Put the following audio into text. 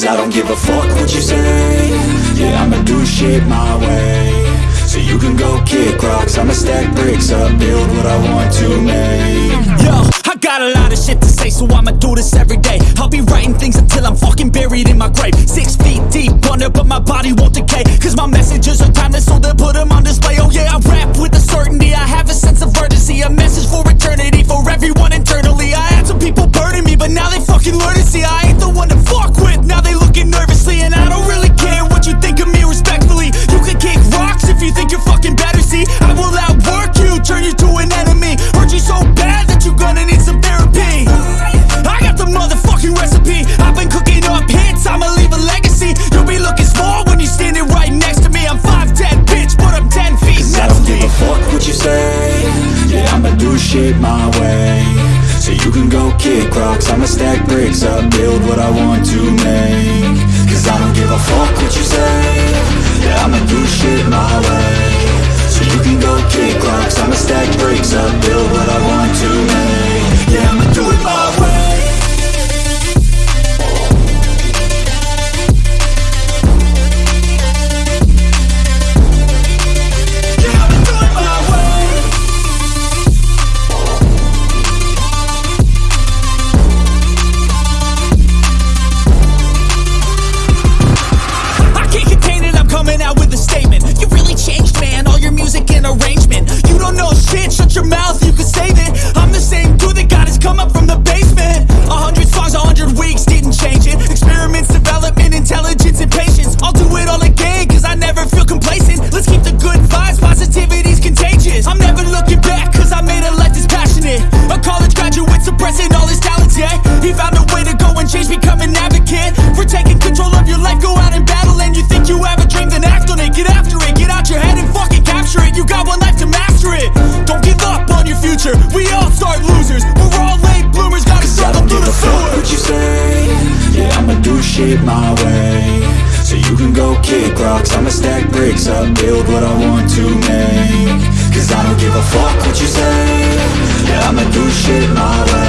Cause I don't give a fuck what you say. Yeah, I'ma do shit my way. So you can go kick rocks. I'ma stack bricks up, build what I want to make. Yo, I got a lot of shit to say So I'ma do this every day. I'll be writing things until I'm fucking shit my way. So you can go kick rocks, I'ma stack bricks up Build what I want to make. Cause I don't give a fuck what you say. Yeah, I'ma do shit my shit my way. So you can go kick rocks, I'ma stack bricks up Build what I want to make. Cause I don't give a fuck what you say. Yeah, I'ma do shit my way.